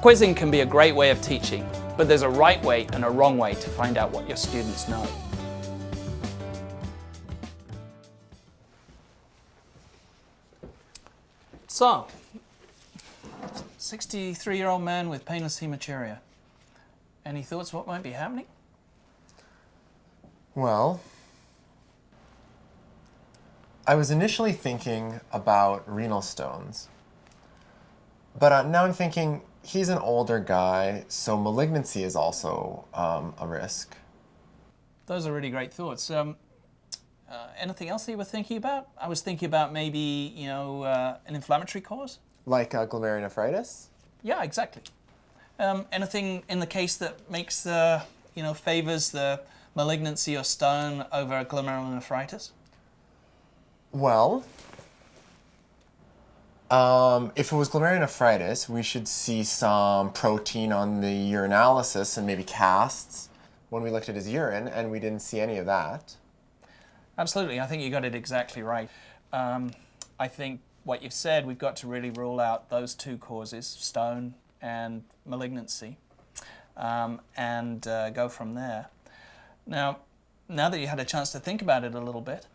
Quizzing can be a great way of teaching, but there's a right way and a wrong way to find out what your students know. So, 63-year-old man with painless hematuria. Any thoughts what might be happening? Well, I was initially thinking about renal stones. But uh, now I'm thinking he's an older guy, so malignancy is also um, a risk. Those are really great thoughts. Um, uh, anything else that you were thinking about? I was thinking about maybe, you know, uh, an inflammatory cause. Like uh, glomerulonephritis? Yeah, exactly. Um, anything in the case that makes the, you know, favors the malignancy or stone over glomerulonephritis? Well, um, if it was glomerulonephritis, we should see some protein on the urinalysis and maybe casts when we looked at his urine, and we didn't see any of that. Absolutely, I think you got it exactly right. Um, I think what you've said, we've got to really rule out those two causes, stone and malignancy, um, and uh, go from there. Now, now that you had a chance to think about it a little bit,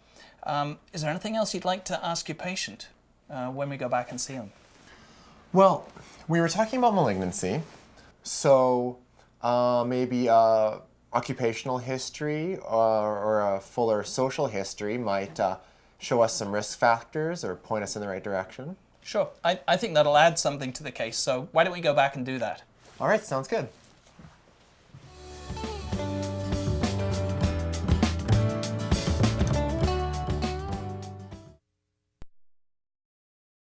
um, is there anything else you'd like to ask your patient uh, when we go back and see him? Well, we were talking about malignancy, so uh, maybe uh, occupational history or, or, a fuller social history might uh, show us some risk factors or point us in the right direction. Sure, I, I think that'll add something to the case, so why don't we go back and do that? All right, sounds good.